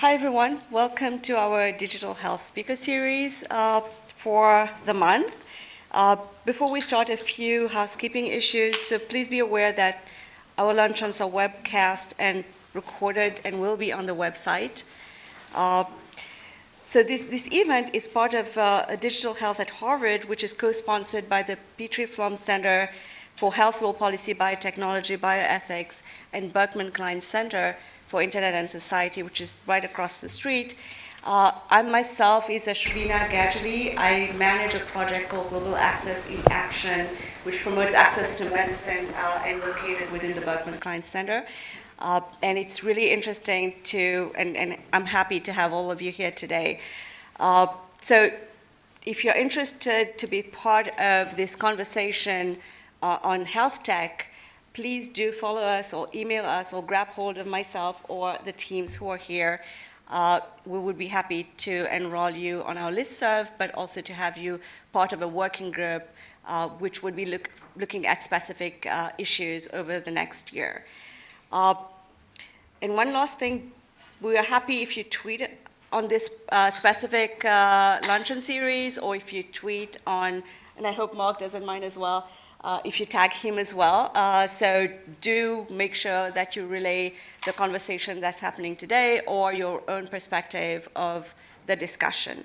Hi, everyone. Welcome to our Digital Health Speaker Series uh, for the month. Uh, before we start, a few housekeeping issues. So please be aware that our luncheons are webcast and recorded and will be on the website. Uh, so this, this event is part of uh, Digital Health at Harvard, which is co-sponsored by the Petrie Flom Center for Health Law Policy, Biotechnology, Bioethics, and Berkman Klein Center for Internet and Society, which is right across the street. Uh, I myself is Ashveena Gajeelee. I manage a project called Global Access in Action, which promotes access to medicine uh, and located within the Berkman Klein Center. Uh, and it's really interesting to, and, and, I'm happy to have all of you here today. Uh, so if you're interested to be part of this conversation uh, on health tech, please do follow us or email us or grab hold of myself or the teams who are here. Uh, we would be happy to enroll you on our listserv, but also to have you part of a working group uh, which would be look, looking at specific uh, issues over the next year. Uh, and one last thing, we are happy if you tweet on this uh, specific uh, luncheon series or if you tweet on, and I hope Marc doesn't mind as well, uh, if you tag him as well. Uh, so do make sure that you relay the conversation that's happening today or your own perspective of the discussion.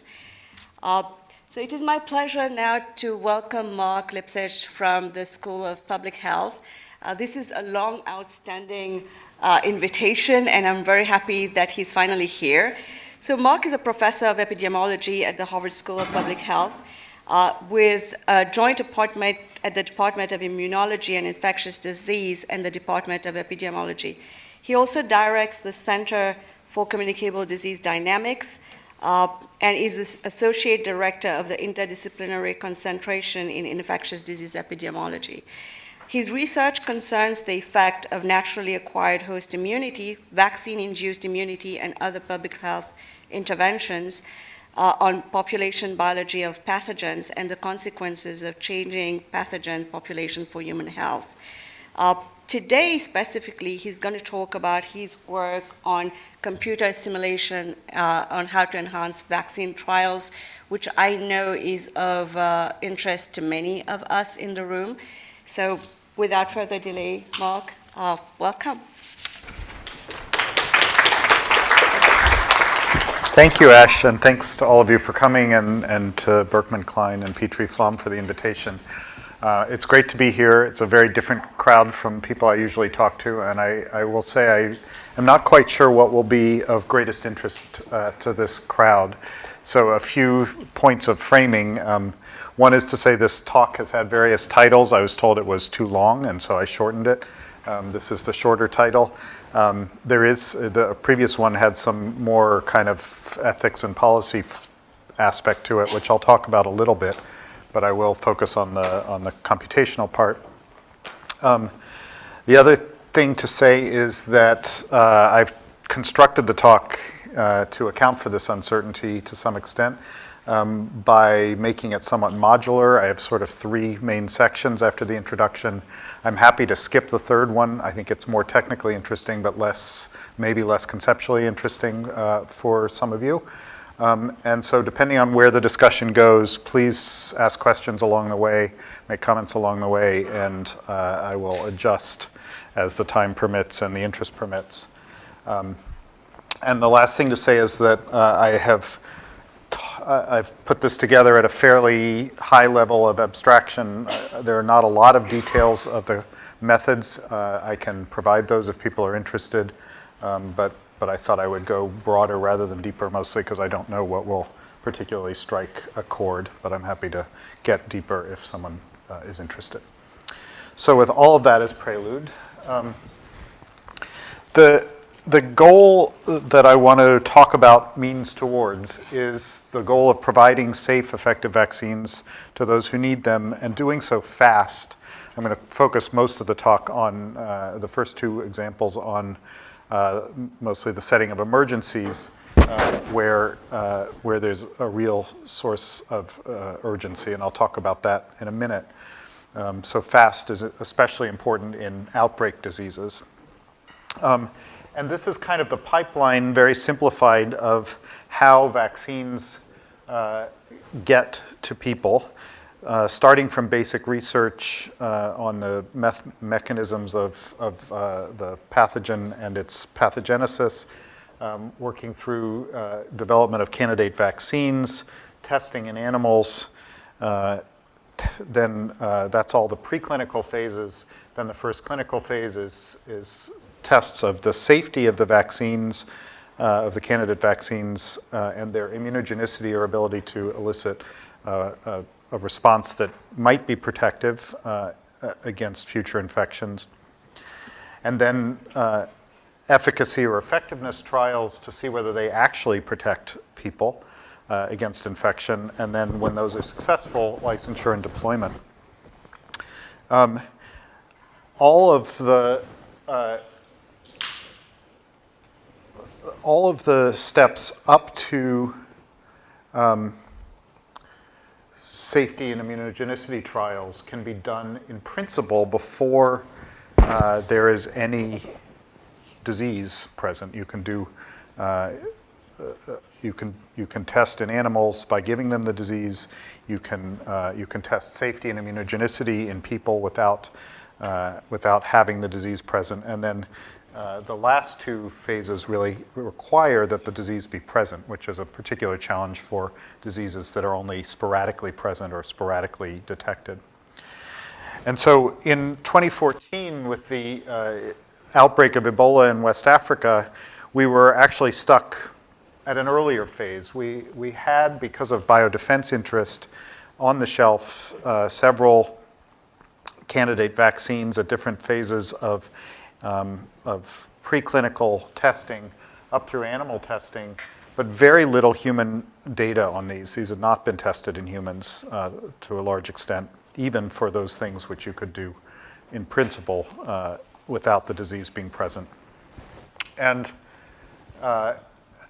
Uh, so it is my pleasure now to welcome Marc Lipsitch from the School of Public Health. Uh, this is a long outstanding uh, invitation and I'm very happy that he's finally here. So Marc is a professor of epidemiology at the Harvard School of Public Health uh, with a joint appointment at the Department of Immunology and Infectious Disease and the Department of Epidemiology. He also directs the Center for Communicable Disease Dynamics uh, and is the Associate Director of the Interdisciplinary Concentration in Infectious Disease Epidemiology. His research concerns the effect of naturally acquired host immunity, vaccine-induced immunity, and other public health interventions uh, on population biology of pathogens and the consequences of changing pathogen population for human health. Uh, today, specifically, he's going to talk about his work on computer simulation uh, on how to enhance vaccine trials, which I know is of uh, interest to many of us in the room. So without further delay, Marc, uh, welcome. Thank you, Ash, and thanks to all of you for coming and, and to Berkman Klein and Petrie Flom for the invitation. Uh, it's great to be here. It's a very different crowd from people I usually talk to, and I, I will say I am not quite sure what will be of greatest interest uh, to this crowd. So a few points of framing. Um, one is to say this talk has had various titles. I was told it was too long, and so I shortened it. Um, this is the shorter title. Um, there is, the previous one had some more kind of ethics and policy aspect to it, which I'll talk about a little bit, but I will focus on the, on the computational part. Um, the other thing to say is that uh, I've constructed the talk uh, to account for this uncertainty to some extent um, by making it somewhat modular. I have sort of three main sections after the introduction. I'm happy to skip the third one. I think it's more technically interesting, but less, maybe less conceptually interesting uh, for some of you. Um, and so depending on where the discussion goes, please ask questions along the way, make comments along the way, and uh, I will adjust as the time permits and the interest permits. Um, and the last thing to say is that uh, I have I've put this together at a fairly high level of abstraction. Uh, there are not a lot of details of the methods. Uh, I can provide those if people are interested, um, but, but I thought I would go broader rather than deeper, mostly because I don't know what will particularly strike a chord, but I'm happy to get deeper if someone uh, is interested. So with all of that as prelude, um, the the goal that I want to talk about means towards is the goal of providing safe, effective vaccines to those who need them and doing so fast. I'm going to focus most of the talk on uh, the first two examples on uh, mostly the setting of emergencies uh, where, uh, where there's a real source of uh, urgency, and I'll talk about that in a minute. Um, so fast is especially important in outbreak diseases. Um, And this is kind of the pipeline, very simplified, of how vaccines uh, get to people, uh, starting from basic research uh, on the mechanisms of, of uh, the pathogen and its pathogenesis, um, working through uh, development of candidate vaccines, testing in animals, uh, then that's all the preclinical phases. Then the first clinical phase is, is tests of the safety of the vaccines, uh, of the candidate vaccines, uh, and their immunogenicity or ability to elicit uh, a, a response that might be protective uh, against future infections. And then uh, efficacy or effectiveness trials to see whether they actually protect people uh, against infection, and then when those are successful, licensure and deployment. Um, all of the uh, all of the steps up to um, safety and immunogenicity trials can be done in principle before uh, there is any disease present. You can do, uh, you can you can test in animals by giving them the disease. You can uh, you can test safety and immunogenicity in people without uh, without having the disease present, and then. Uh, the last two phases really require that the disease be present, which is a particular challenge for diseases that are only sporadically present or sporadically detected. And so in 2014, with the uh, outbreak of Ebola in West Africa, we were actually stuck at an earlier phase. We, we had, because of biodefense interest, on the shelf uh, several candidate vaccines at different phases of, um, of preclinical testing up through animal testing, but very little human data on these. These have not been tested in humans uh, to a large extent, even for those things which you could do in principle uh, without the disease being present. And uh,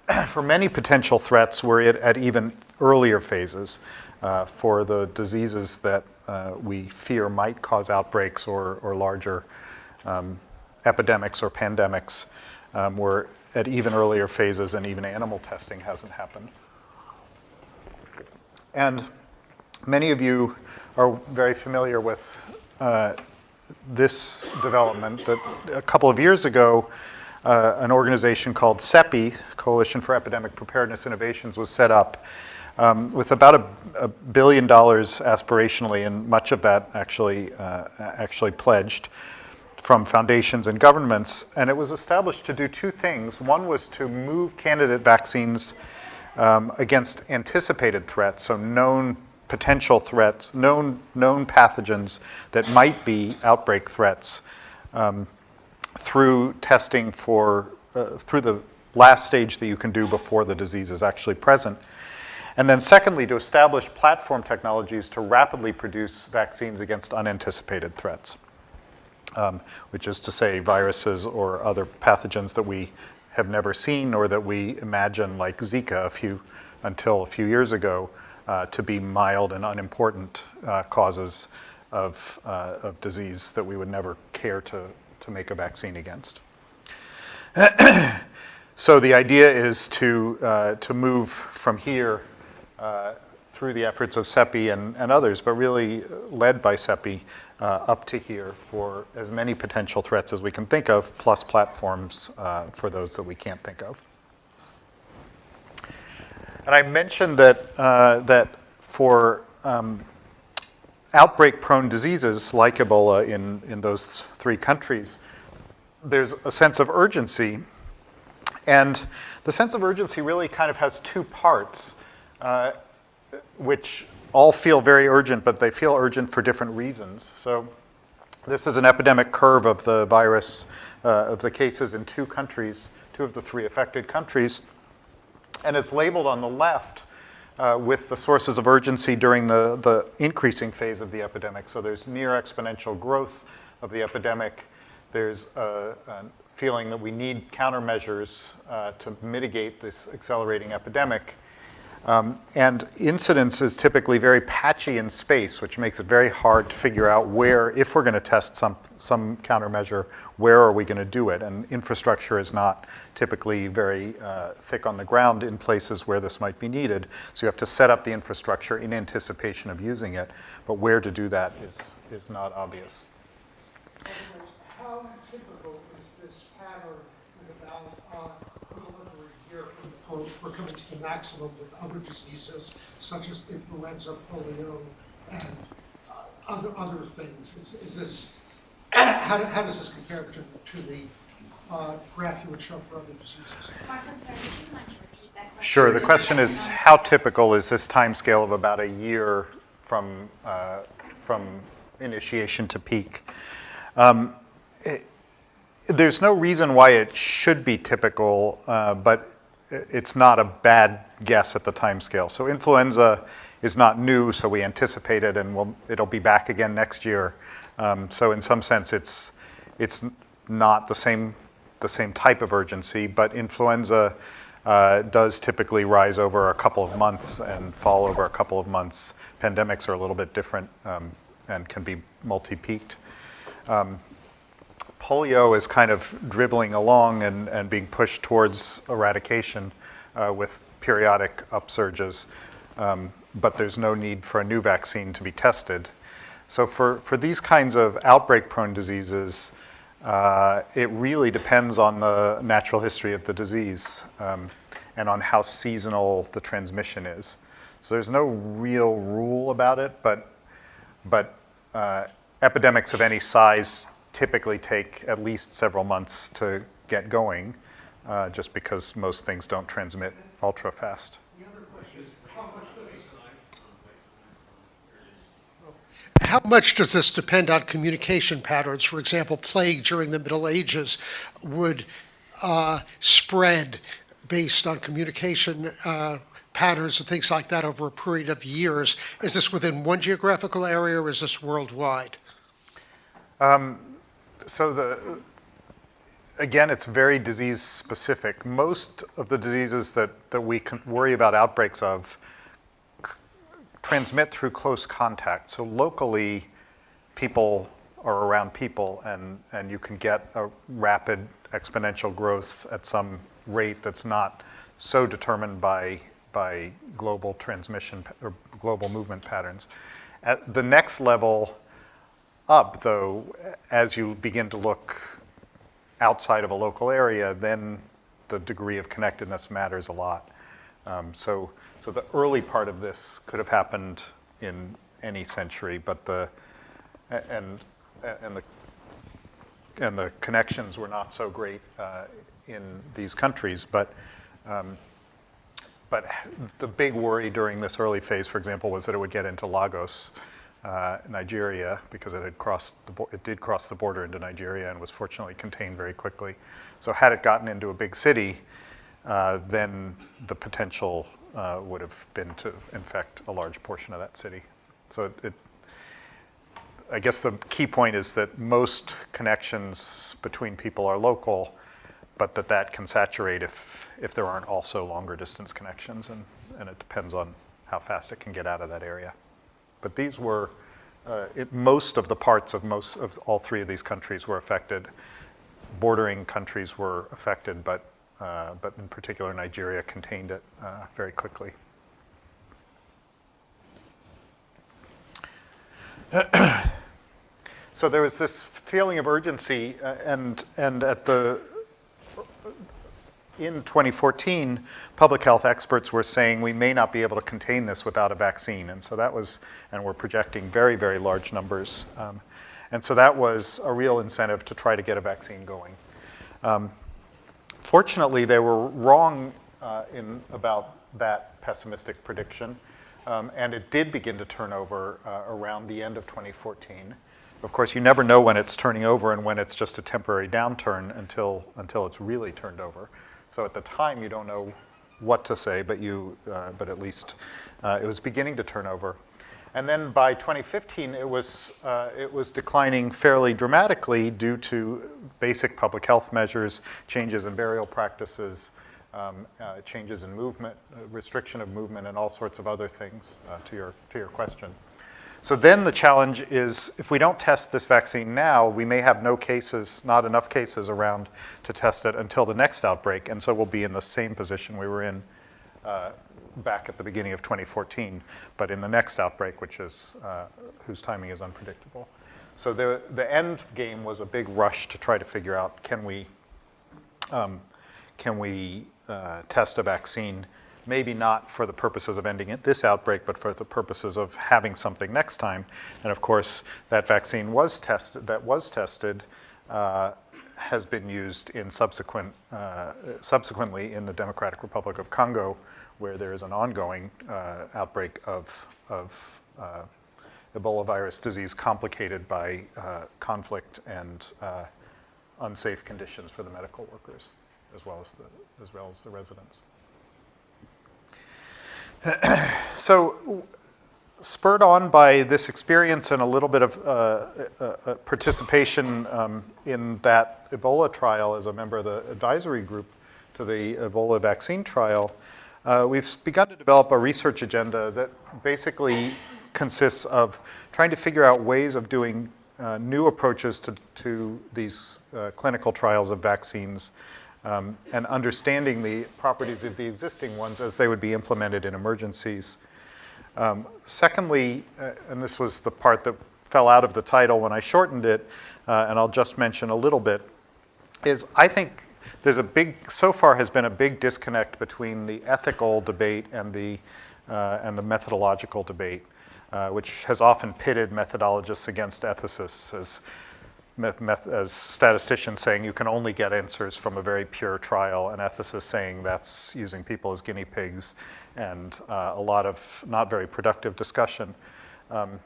for many potential threats, we're at, at even earlier phases uh, for the diseases that uh, we fear might cause outbreaks or, or larger um, epidemics or pandemics. Um, we're at even earlier phases, and even animal testing hasn't happened. And many of you are very familiar with uh, this development that a couple of years ago, uh, an organization called CEPI, Coalition for Epidemic Preparedness Innovations, was set up um, with about a, a, billion dollars aspirationally, and much of that actually uh, actually pledged from foundations and governments. And it was established to do two things. One was to move candidate vaccines um, against anticipated threats, so known potential threats, known, known pathogens that might be outbreak threats um, through testing for, uh, through the last stage that you can do before the disease is actually present. And then secondly, to establish platform technologies to rapidly produce vaccines against unanticipated threats, um, which is to say viruses or other pathogens that we have never seen or that we imagine like Zika a few, until a few years ago, uh, to be mild and unimportant uh, causes of, uh, of disease that we would never care to, to make a vaccine against. so the idea is to, uh, to move from here uh, through the efforts of CEPI and, and others, but really led by CEPI, uh, up to here for as many potential threats as we can think of, plus platforms for those that we can't think of. And I mentioned that, uh, that for um, outbreak-prone diseases like Ebola in, in those three countries, there's a sense of urgency. And the sense of urgency really kind of has two parts, uh, which all feel very urgent, but they feel urgent for different reasons. So this is an epidemic curve of the virus, uh, of the cases in two countries, two of the three affected countries. And it's labeled on the left uh, with the sources of urgency during the, the increasing phase of the epidemic. So there's near exponential growth of the epidemic. There's a, a feeling that we need countermeasures uh, to mitigate this accelerating epidemic. Um, and incidence is typically very patchy in space, which makes it very hard to figure out where, if we're going to test some, some countermeasure, where are we going to do it? And infrastructure is not typically very uh, thick on the ground in places where this might be needed. So you have to set up the infrastructure in anticipation of using it, but where to do that is, is not obvious. How typical is this pattern with about uh, a little over a year for, for coming to the maximum with other diseases such as influenza, polio, and uh, other, other things? Is, is this, how, do- how does this compare to, to the uh, graph you would show for other diseases? Marc, I'm sorry, would you mind to repeat that question? Sure, the question is, how typical is this time scale of about a year from, uh, from initiation to peak? Um, it- There's no reason why it should be typical, uh, but i- it's not a bad guess at the timescale. So influenza is not new, so we anticipate it, and we'll, it'll be back again next year. Um, So in some sense, it's, it's not the same, the same type of urgency, but influenza uh, does typically rise over a couple of months and fall over a couple of months. Pandemics are a little bit different um, and can be multi-peaked. Um, Polio is kind of dribbling along and, and being pushed towards eradication uh, with periodic upsurges, um, but there's no need for a new vaccine to be tested. So for, for these kinds of outbreak-prone diseases, uh, it really depends on the natural history of the disease um, and on how seasonal the transmission is. So there's no real rule about it, but, but uh, epidemics of any size typically take at least several months to get going, uh, just because most things don't transmit ultra fast. How much does this depend on communication patterns? For example, plague during the Middle Ages would uh, spread based on communication uh, patterns and things like that over a period of years. Is this within one geographical area or is this worldwide? So the, again, it's very disease specific. Most of the diseases that, that we can worry about outbreaks of transmit through close contact. So locally, people are around people and, and you can get a rapid exponential growth at some rate that's not so determined by, by global transmission or global movement patterns. At the next level, up, though, as you begin to look outside of a local area, then the degree of connectedness matters a lot. Um, so, so the early part of this could have happened in any century, but the and and the and the connections were not so great uh, in these countries, but. Um, but the big worry during this early phase, for example, was that it would get into Lagos, uh, Nigeria, because it had crossed, the, it did cross the border into Nigeria and was fortunately contained very quickly. So had it gotten into a big city, uh, then the potential uh, would have been to infect a large portion of that city. So it, it, I guess the key point is that most connections between people are local, but that that can saturate if, if there aren't also longer distance connections, and, and it depends on how fast it can get out of that area. But these were, uh, it, most of the parts of most of all three of these countries were affected. Bordering countries were affected, but, uh, but in particular Nigeria contained it uh, very quickly. So there was this feeling of urgency, uh, and, and at the, in 2014, public health experts were saying we may not be able to contain this without a vaccine. And so that was, and we're projecting very, very large numbers. Um, and so that was a real incentive to try to get a vaccine going. Um, fortunately, they were wrong uh, in about that pessimistic prediction. Um, and it did begin to turn over uh, around the end of 2014. Of course, you never know when it's turning over and when it's just a temporary downturn until, until it's really turned over. So at the time, you don't know what to say, but, you, uh, but at least uh, it was beginning to turn over. And then by 2015, it was, uh, it was declining fairly dramatically due to basic public health measures, changes in burial practices, um, uh, changes in movement, uh, restriction of movement, and all sorts of other things uh, to, your, to your question. So then the challenge is if we don't test this vaccine now, we may have no cases, not enough cases around to test it until the next outbreak. And so we'll be in the same position we were in uh, back at the beginning of 2014, but in the next outbreak, which is, uh, whose timing is unpredictable. So the, the end game was a big rush to try to figure out, can we, um, can we uh, test a vaccine, maybe not for the purposes of ending it, this outbreak, but for the purposes of having something next time. And of course, that vaccine was tested, that was tested, uh, has been used in subsequent, uh, subsequently in the Democratic Republic of Congo, where there is an ongoing uh, outbreak of, of uh, Ebola virus disease complicated by uh, conflict and uh, unsafe conditions for the medical workers, as well as the, as well as the residents. so, spurred on by this experience and a little bit of uh, uh, uh, participation um, in that Ebola trial as a member of the advisory group to the Ebola vaccine trial, uh, we've begun to develop a research agenda that basically consists of trying to figure out ways of doing uh, new approaches to, to these uh, clinical trials of vaccines um, and understanding the properties of the existing ones as they would be implemented in emergencies. Um, secondly, uh, and this was the part that fell out of the title when I shortened it, uh, and I'll just mention a little bit, is I think there's a big, so far has been a big disconnect between the ethical debate and the, uh, and the methodological debate, uh, which has often pitted methodologists against ethicists as, as statisticians saying you can only get answers from a very pure trial, and ethicists saying that's using people as guinea pigs, and uh, a lot of not very productive discussion. Um,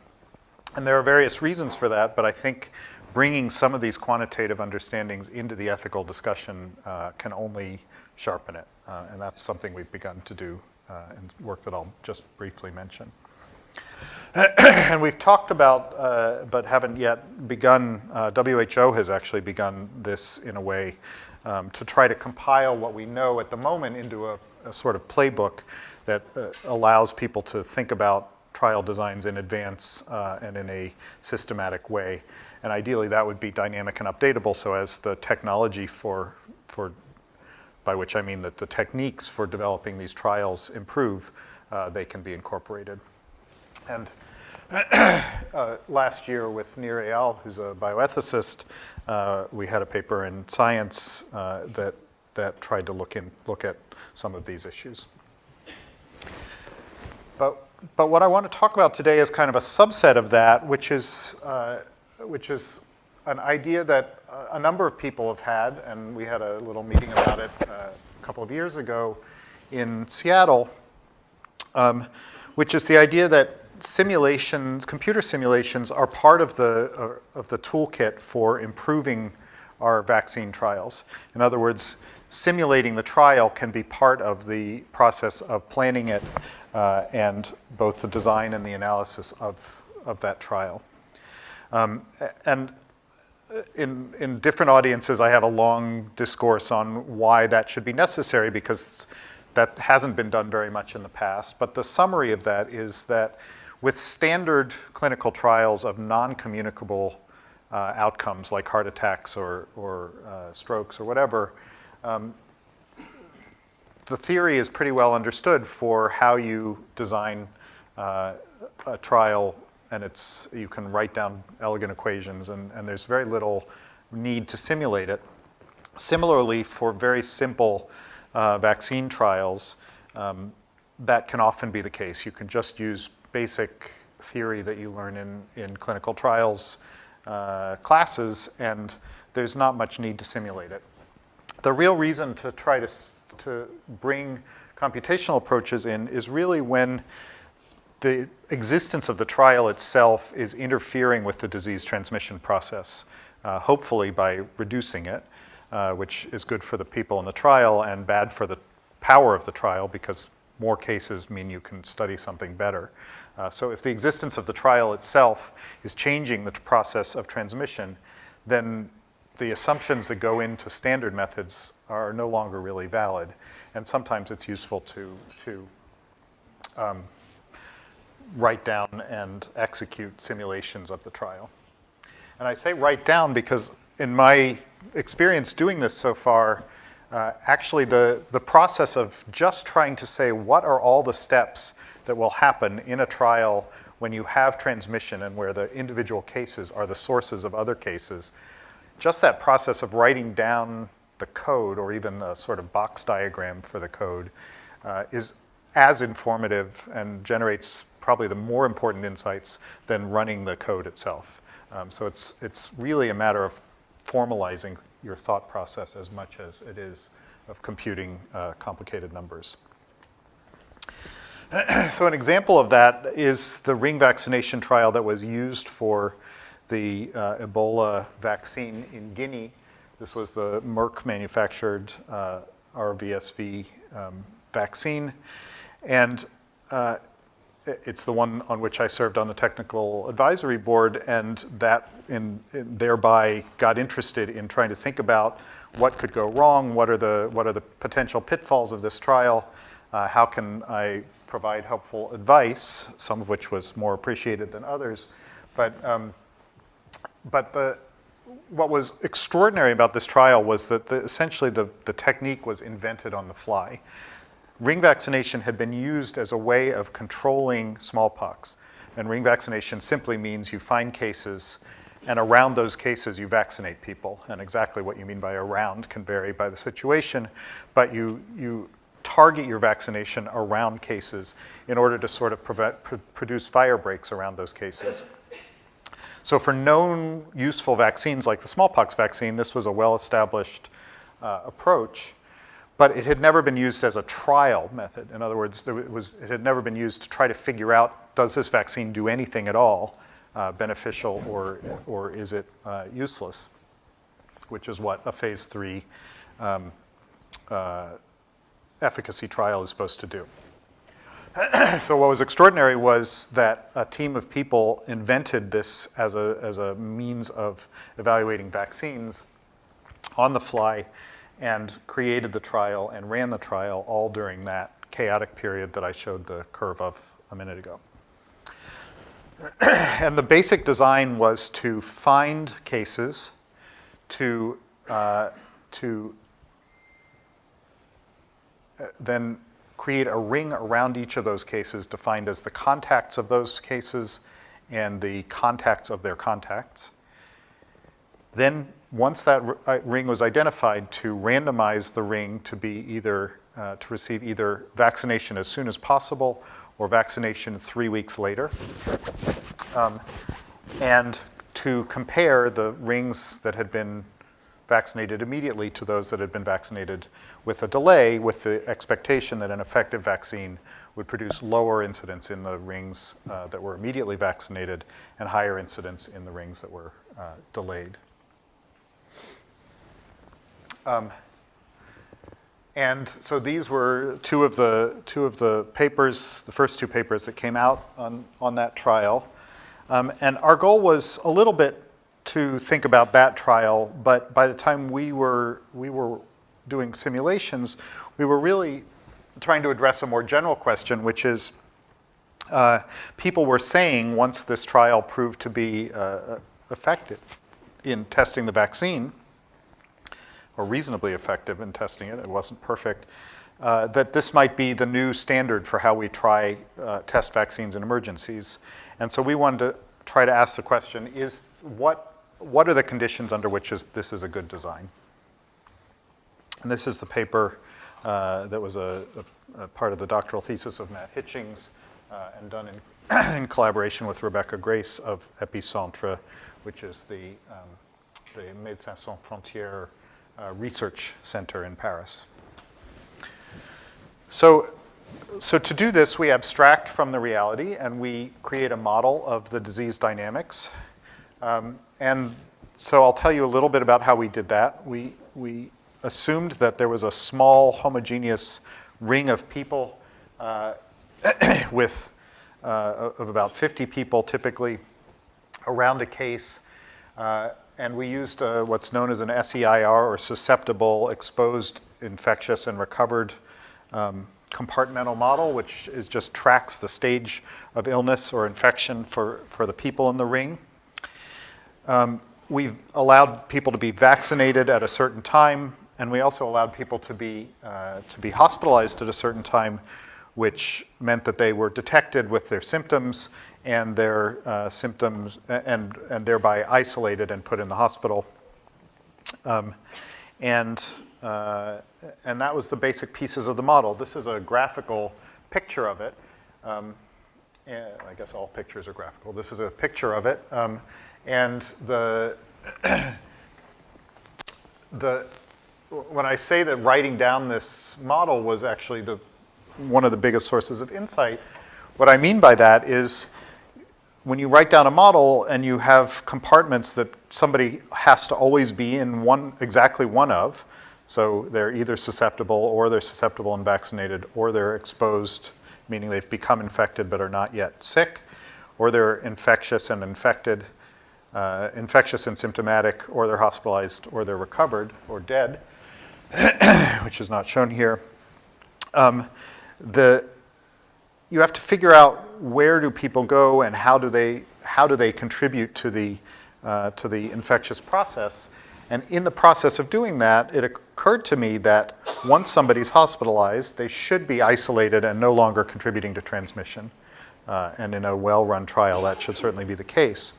and there are various reasons for that, but I think bringing some of these quantitative understandings into the ethical discussion uh, can only sharpen it. Uh, and that's something we've begun to do uh, in work that I'll just briefly mention. and we've talked about, uh, but haven't yet begun, uh, WHO has actually begun this in a way um, to try to compile what we know at the moment into a, a sort of playbook that uh, allows people to think about trial designs in advance and in a systematic way. And ideally, that would be dynamic and updatable so as the technology for, for by which I mean that the techniques for developing these trials improve, uh, they can be incorporated. And uh, last year with Nir Eyal, who's a bioethicist, uh, we had a paper in Science uh, that, that tried to look, in, look at some of these issues. But, but what I want to talk about today is kind of a subset of that, which is uh, which is an idea that a number of people have had, and we had a little meeting about it uh, a couple of years ago in Seattle, um, which is the idea that simulations, computer simulations, are part of the, uh, of the toolkit for improving our vaccine trials. In other words, simulating the trial can be part of the process of planning it uh, and both the design and the analysis of, of that trial. Um, and in, in different audiences, I have a long discourse on why that should be necessary because that hasn't been done very much in the past. But the summary of that is that with standard clinical trials of non-communicable uh, outcomes like heart attacks or, or uh, strokes or whatever, um, the theory is pretty well understood for how you design uh, a trial and it's, you can write down elegant equations, and, and there's very little need to simulate it. Similarly, for very simple uh, vaccine trials, um, that can often be the case. You can just use basic theory that you learn in, in clinical trials uh, classes, and there's not much need to simulate it. The real reason to try to, to bring computational approaches in is really when the existence of the trial itself is interfering with the disease transmission process, uh, hopefully by reducing it, uh, which is good for the people in the trial and bad for the power of the trial because more cases mean you can study something better. Uh, so if the existence of the trial itself is changing the process of transmission, then the assumptions that go into standard methods are no longer really valid. And sometimes it's useful to, to um, write down and execute simulations of the trial. And I say write down because in my experience doing this so far, uh, actually the, the process of just trying to say what are all the steps that will happen in a trial when you have transmission and where the individual cases are the sources of other cases, just that process of writing down the code or even a sort of box diagram for the code uh, is as informative and generates probably the more important insights than running the code itself. Um, so it's, it's really a matter of formalizing your thought process as much as it is of computing uh, complicated numbers. so an example of that is the ring vaccination trial that was used for the uh, Ebola vaccine in Guinea. This was the Merck manufactured uh, RVSV um, vaccine. And uh, it's the one on which I served on the technical advisory board, and that in, in thereby got interested in trying to think about what could go wrong, what are the, what are the potential pitfalls of this trial, uh, how can I provide helpful advice, some of which was more appreciated than others. But, um, but the, what was extraordinary about this trial was that the, essentially the, the technique was invented on the fly. Ring vaccination had been used as a way of controlling smallpox. And ring vaccination simply means you find cases, and around those cases you vaccinate people. And exactly what you mean by around can vary by the situation, but you, you target your vaccination around cases in order to sort of prevent, pr produce fire breaks around those cases. So for known useful vaccines like the smallpox vaccine, this was a well-established uh, approach, but it had never been used as a trial method. In other words, it, was, it had never been used to try to figure out, does this vaccine do anything at all uh, beneficial or, or is it uh, useless, which is what a phase three um, uh, efficacy trial is supposed to do. so what was extraordinary was that a team of people invented this as a, as a means of evaluating vaccines on the fly and created the trial and ran the trial all during that chaotic period that I showed the curve of a minute ago. and the basic design was to find cases, to, uh, to uh, then create a ring around each of those cases defined as the contacts of those cases and the contacts of their contacts. Then once that uh, ring was identified to randomize the ring to be either, uh, to receive either vaccination as soon as possible or vaccination three weeks later. Um, and to compare the rings that had been vaccinated immediately to those that had been vaccinated with a delay with the expectation that an effective vaccine would produce lower incidence in the rings uh, that were immediately vaccinated and higher incidence in the rings that were uh, delayed. Um, and so these were two of the two of the papers, the first two papers that came out on, on that trial. Um, and our goal was a little bit to think about that trial, but by the time we were, we were doing simulations, we were really trying to address a more general question, which is uh, people were saying once this trial proved to be uh, effective in testing the vaccine, or reasonably effective in testing it, it wasn't perfect, uh, that this might be the new standard for how we try uh, test vaccines in emergencies. And so we wanted to try to ask the question, is what what are the conditions under which is, this is a good design? And this is the paper uh, that was a, a, a, part of the doctoral thesis of Matt Hitchings uh, and done in, in, collaboration with Rebecca Grais of Epicentre, which is the, um, the Médecins Sans Frontières uh, Research Center in Paris. So, so to do this, we abstract from the reality and we create a model of the disease dynamics. Um, and so I'll tell you a little bit about how we did that. We, we assumed that there was a small homogeneous ring of people uh, with uh, of about 50 people typically around a case. Uh, and we used uh, what's known as an SEIR, or susceptible, exposed, infectious, and recovered um, compartmental model, which is just tracks the stage of illness or infection for, for the people in the ring. Um, we've allowed people to be vaccinated at a certain time, and we also allowed people to be, uh, to be hospitalized at a certain time, which meant that they were detected with their symptoms and their uh, symptoms, and, and thereby isolated and put in the hospital. Um, and, uh, and that was the basic pieces of the model. This is a graphical picture of it. Um, I guess all pictures are graphical. This is a picture of it. Um, and the, the, when I say that writing down this model was actually the, one of the biggest sources of insight, what I mean by that is when you write down a model and you have compartments that somebody has to always be in one, exactly one of, so they're either susceptible or they're susceptible and vaccinated or they're exposed, meaning they've become infected but are not yet sick, or they're infectious and infected, uh, infectious and symptomatic, or they're hospitalized, or they're recovered, or dead, which is not shown here. Um, the, you have to figure out where do people go and how do they, how do they contribute to the, uh, to the infectious process. And in the process of doing that, it occurred to me that once somebody's hospitalized, they should be isolated and no longer contributing to transmission. Uh, and in a well-run trial, that should certainly be the case.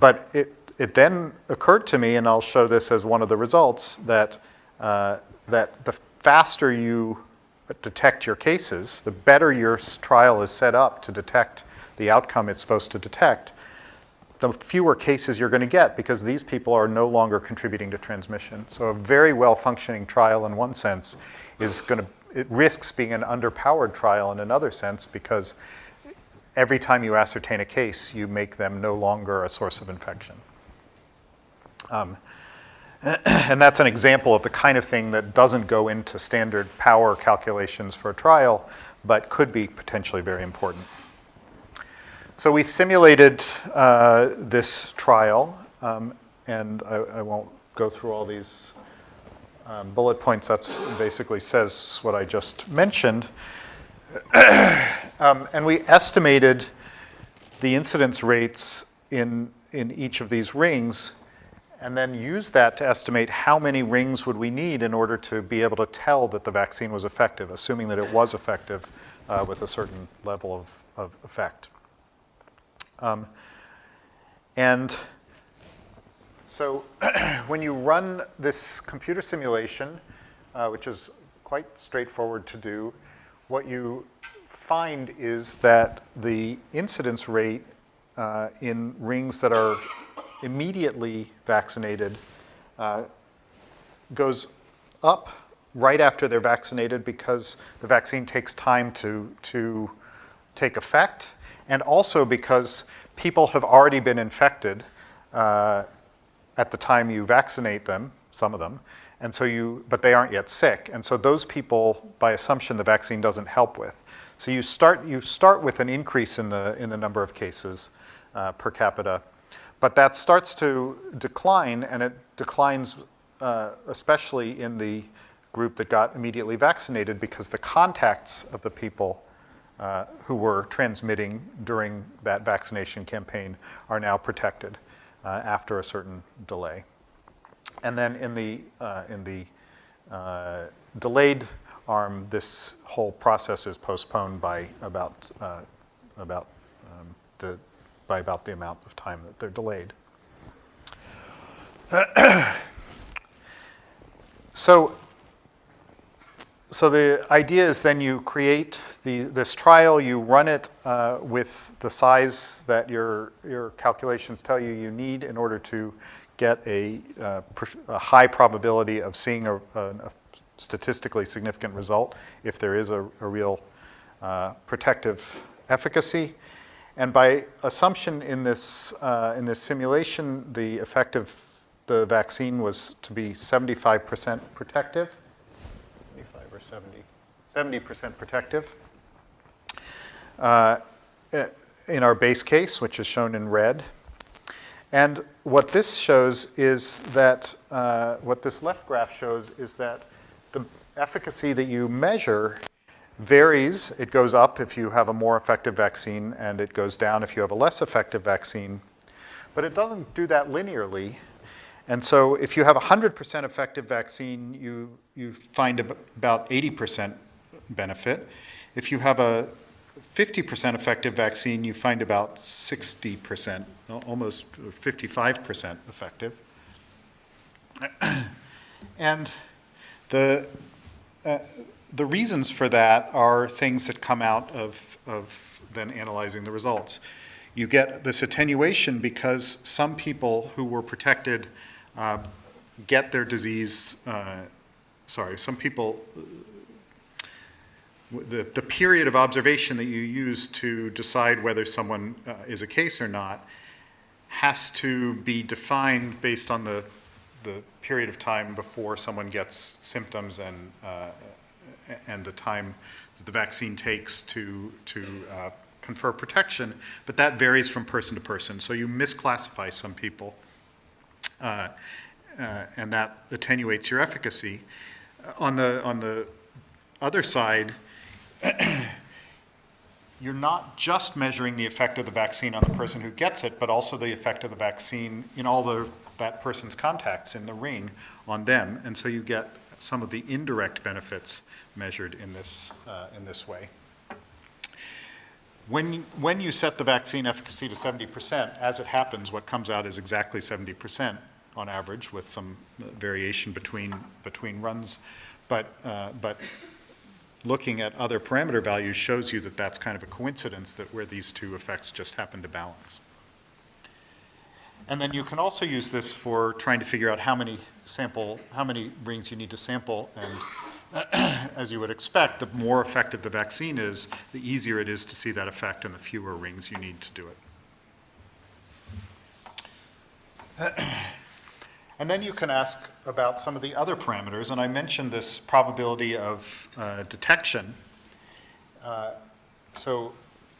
But it, it then occurred to me, and I'll show this as one of the results, that, uh, that the faster you detect your cases, the better your trial is set up to detect the outcome it's supposed to detect, the fewer cases you're going to get because these people are no longer contributing to transmission. So a very well-functioning trial in one sense is going to, it risks being an underpowered trial in another sense because every time you ascertain a case, you make them no longer a source of infection. Um, and that's an example of the kind of thing that doesn't go into standard power calculations for a trial, but could be potentially very important. So we simulated uh, this trial, um, and I, I, won't go through all these um, bullet points. That basically says what I just mentioned. um, and we estimated the incidence rates in, in each of these rings and then use that to estimate how many rings would we need in order to be able to tell that the vaccine was effective, assuming that it was effective uh, with a certain level of, of effect. Um, and so when you run this computer simulation, uh, which is quite straightforward to do, what you find is that the incidence rate uh, in rings that are immediately vaccinated uh, goes up right after they're vaccinated because the vaccine takes time to, to take effect, and also because people have already been infected uh, at the time you vaccinate them, some of them, and so you, but they aren't yet sick, and so those people, by assumption, the vaccine doesn't help with. So you start, you start with an increase in the, in the number of cases uh, per capita, but that starts to decline, and it declines uh, especially in the group that got immediately vaccinated because the contacts of the people uh, who were transmitting during that vaccination campaign are now protected uh, after a certain delay. And then in the, uh, in the uh, delayed arm, this whole process is postponed by about, uh, about um, the by about the amount of time that they're delayed. so, so the idea is then you create the, this trial, you run it uh, with the size that your, your calculations tell you you need in order to get a, uh, a high probability of seeing a, a, statistically significant result if there is a, a real uh, protective efficacy. And by assumption in this, uh, in this simulation, the effect of the vaccine was to be 75% protective, 75 or 70, 70% protective. Uh, in our base case, which is shown in red. And what this shows is that, uh, what this left graph shows is that the efficacy that you measure varies. It goes up if you have a more effective vaccine, and it goes down if you have a less effective vaccine. But it doesn't do that linearly. And so if you have a 100% effective vaccine, you, you find about 80% benefit. If you have a 50% effective vaccine, you find about 60%, almost 55% effective. And the, uh, the reasons for that are things that come out of, of then analyzing the results. You get this attenuation because some people who were protected uh, get their disease, uh, sorry, some people, the, the period of observation that you use to decide whether someone uh, is a case or not has to be defined based on the, the period of time before someone gets symptoms and, uh, and the time that the vaccine takes to, to uh, confer protection, but that varies from person to person. So you misclassify some people, uh, uh, and that attenuates your efficacy. On the, on the other side, you're not just measuring the effect of the vaccine on the person who gets it, but also the effect of the vaccine in all the, that person's contacts in the ring on them. And so you get some of the indirect benefits measured in this, uh, in this way. When, you- when you set the vaccine efficacy to 70%, as it happens, what comes out is exactly 70% on average, with some variation between, between runs. But, uh, but looking at other parameter values shows you that that's kind of a coincidence that where these two effects just happen to balance. And then you can also use this for trying to figure out how many sample, how many rings you need to sample. And as you would expect, the more effective the vaccine is, the easier it is to see that effect and the fewer rings you need to do it. And then you can ask about some of the other parameters, and I mentioned this probability of uh, detection. Uh, So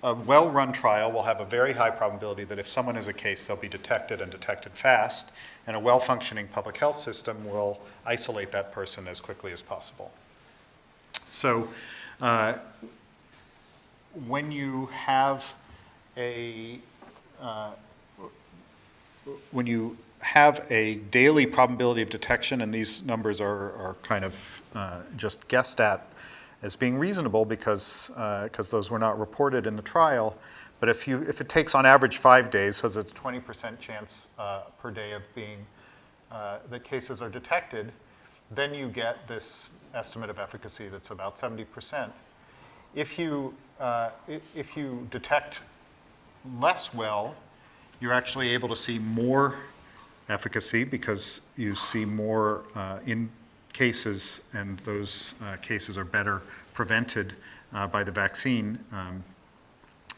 a well-run trial will have a very high probability that if someone is a case, they'll be detected and detected fast, and a well-functioning public health system will isolate that person as quickly as possible. So uh, when you have a, uh, when you have a daily probability of detection, and these numbers are, are kind of uh, just guessed at as being reasonable because, because those were not reported in the trial. But if you, if it takes on average five days, so there's a 20% chance uh, per day of being, uh, that cases are detected, then you get this estimate of efficacy that's about 70%. If you, uh, if you detect less well, you're actually able to see more efficacy because you see more uh, in cases, and those uh, cases are better prevented uh, by the vaccine um,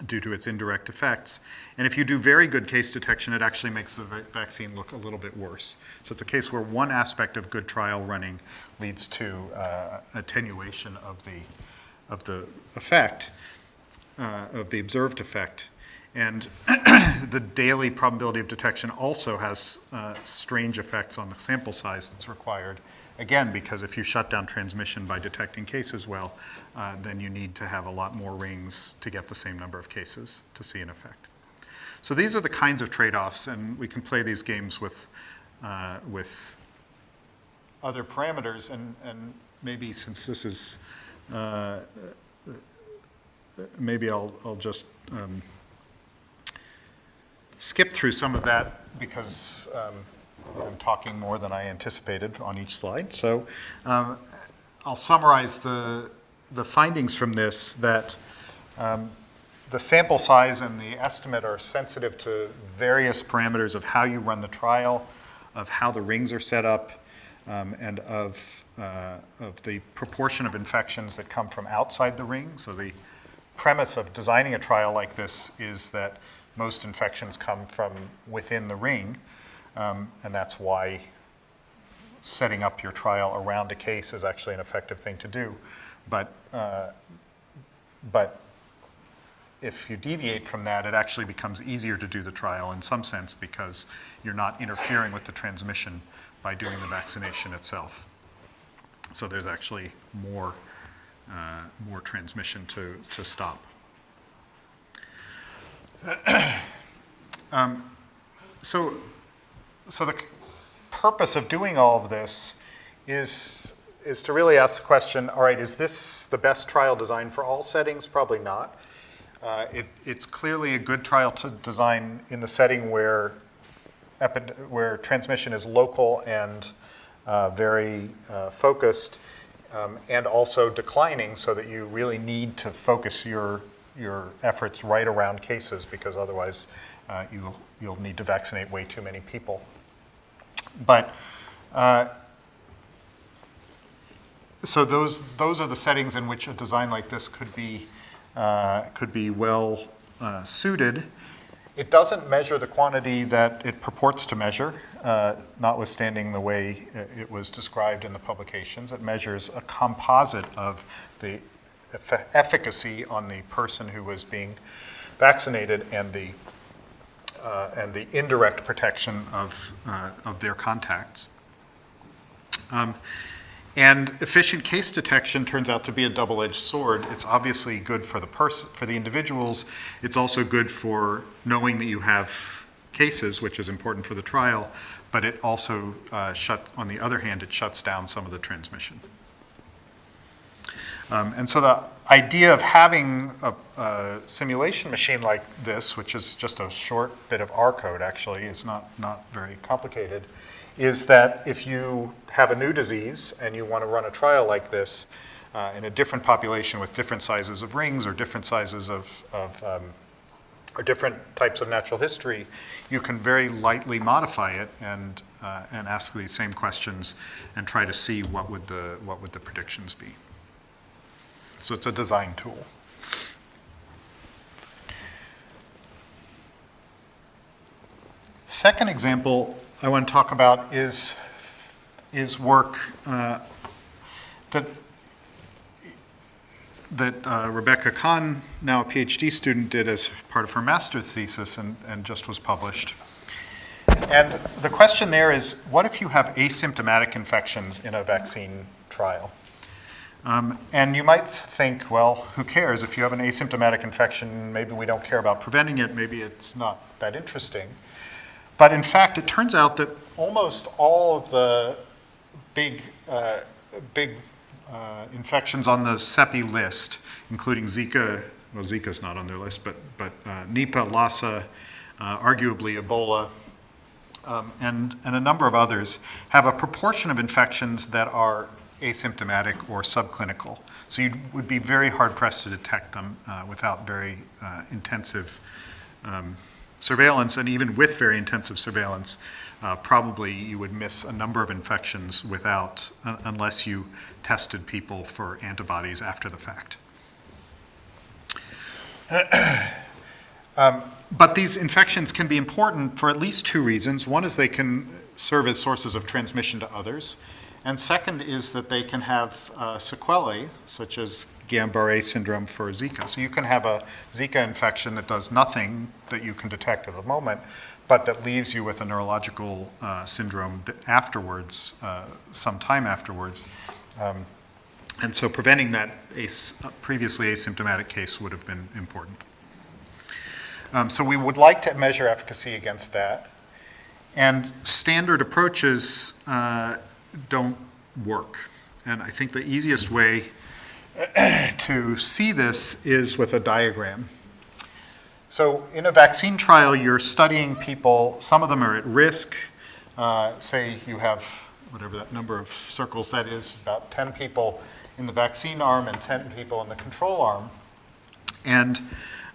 due to its indirect effects. And if you do very good case detection, it actually makes the vaccine look a little bit worse. So it's a case where one aspect of good trial running leads to uh, attenuation of the, of the effect, uh, of the observed effect. And the daily probability of detection also has uh, strange effects on the sample size that's required. Again, because if you shut down transmission by detecting cases well, uh, then you need to have a lot more rings to get the same number of cases to see an effect. So these are the kinds of trade-offs, and we can play these games with, uh, with other parameters, and, and maybe since this is, uh, maybe I'll, I'll just um, skip through some of that because um, I'm talking more than I anticipated on each slide. So um, I'll summarize the, the findings from this that um, the sample size and the estimate are sensitive to various parameters of how you run the trial, of how the rings are set up, um, and of, uh, of the proportion of infections that come from outside the ring. So the premise of designing a trial like this is that most infections come from within the ring, um, and that's why setting up your trial around a case is actually an effective thing to do. But, uh, but if you deviate from that, it actually becomes easier to do the trial in some sense because you're not interfering with the transmission by doing the vaccination itself. So there's actually more, uh, more transmission to, to stop. Um, So, so the purpose of doing all of this is, is to really ask the question, all right, is this the best trial design for all settings? Probably not. Uh, It, it's clearly a good trial to design in the setting where, where transmission is local and uh, very uh, focused, um, and also declining, so that you really need to focus your, your efforts right around cases, because otherwise uh, you'll, you'll need to vaccinate way too many people. But uh, so those, those are the settings in which a design like this could be, uh, could be well uh, suited. It doesn't measure the quantity that it purports to measure, uh, notwithstanding the way it was described in the publications. It measures a composite of the efficacy on the person who was being vaccinated and the, uh, and the indirect protection of, uh, of their contacts. Um, and efficient case detection turns out to be a double-edged sword. It's obviously good for the person, for the individuals. It's also good for knowing that you have cases, which is important for the trial. But it also uh, shut, on the other hand, it shuts down some of the transmission. Um, and so the idea of having a, a simulation machine like this, which is just a short bit of R code, actually, is not not very complicated is that if you have a new disease and you want to run a trial like this uh, in a different population with different sizes of rings or different sizes of, of um, or different types of natural history, you can very lightly modify it and, uh, and ask these same questions and try to see what would the, what would the predictions be. So it's a design tool. Second example I want to talk about is, is work uh, that, that uh, Rebecca Kahn, now a PhD student, did as part of her master's thesis and, and just was published. And the question there is, what if you have asymptomatic infections in a vaccine trial? Um, and you might think, well, who cares? If you have an asymptomatic infection, maybe we don't care about preventing it, maybe it's not that interesting. But in fact, it turns out that almost all of the big, uh, big uh, infections on the CEPI list, including Zika, well, Zika's not on their list, but, but uh, Nipah, Lassa, uh, arguably Ebola, um, and, and a number of others, have a proportion of infections that are asymptomatic or subclinical. So you would be very hard pressed to detect them uh, without very uh, intensive um, surveillance, and even with very intensive surveillance, uh, probably you would miss a number of infections without, un- unless you tested people for antibodies after the fact. Um, But these infections can be important for at least two reasons. One is they can serve as sources of transmission to others. And second is that they can have uh, sequelae, such as Guillain-Barré syndrome for Zika. So you can have a Zika infection that does nothing that you can detect at the moment, but that leaves you with a neurological uh, syndrome afterwards, uh, some time afterwards. Um, And so preventing that as- previously asymptomatic case would have been important. Um, So we would like to measure efficacy against that. And standard approaches uh, don't work. And I think the easiest way to see this is with a diagram. So in a vaccine trial, you're studying people, some of them are at risk. Uh, Say you have, whatever that number of circles that is, about 10 people in the vaccine arm and 10 people in the control arm. And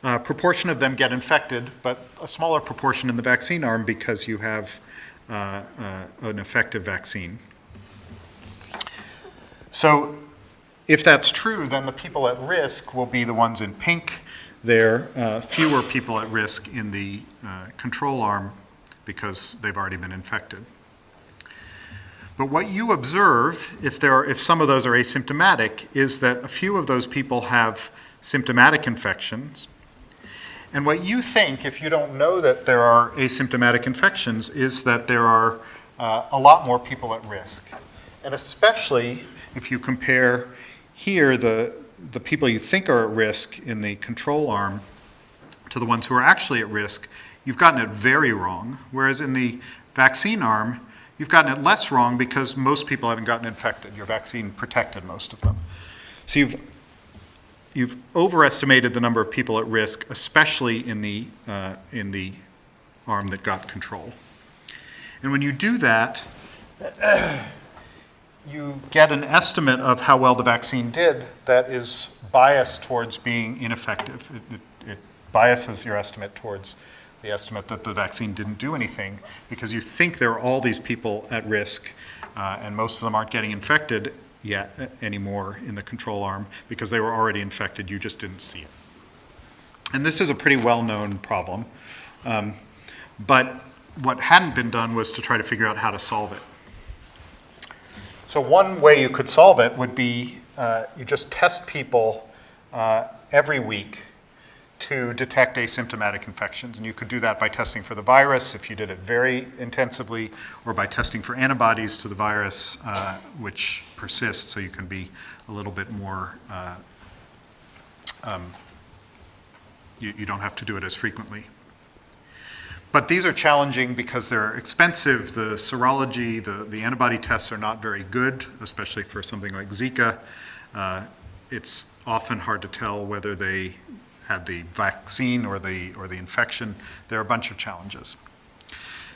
a proportion of them get infected, but a smaller proportion in the vaccine arm because you have uh, uh, an effective vaccine. So if that's true, then the people at risk will be the ones in pink. There are fewer people at risk in the uh, control arm because they've already been infected. But what you observe, if there are, if some of those are asymptomatic, is that a few of those people have symptomatic infections, And what you think, if you don't know that there are asymptomatic infections, is that there are uh, a lot more people at risk. And especially if you compare here the, the people you think are at risk in the control arm to the ones who are actually at risk, you've gotten it very wrong. Whereas in the vaccine arm, you've gotten it less wrong because most people haven't gotten infected. Your vaccine protected most of them. So you've you've overestimated the number of people at risk, especially in the, uh, in the arm that got control. And when you do that, you get an estimate of how well the vaccine did that is biased towards being ineffective. It, it, it biases your estimate towards the estimate that the vaccine didn't do anything because you think there are all these people at risk uh, and most of them aren't getting infected yet uh, anymore in the control arm because they were already infected, you just didn't see it. And this is a pretty well-known problem. Um, but what hadn't been done was to try to figure out how to solve it. So one way you could solve it would be uh, you just test people uh, every week to detect asymptomatic infections. And you could do that by testing for the virus if you did it very intensively, or by testing for antibodies to the virus, uh, which persists, so you can be a little bit more, uh, um, you, you don't have to do it as frequently. But these are challenging because they're expensive. The serology, the, the antibody tests are not very good, especially for something like Zika. Uh, it's often hard to tell whether they had the vaccine or the, or the infection. There are a bunch of challenges.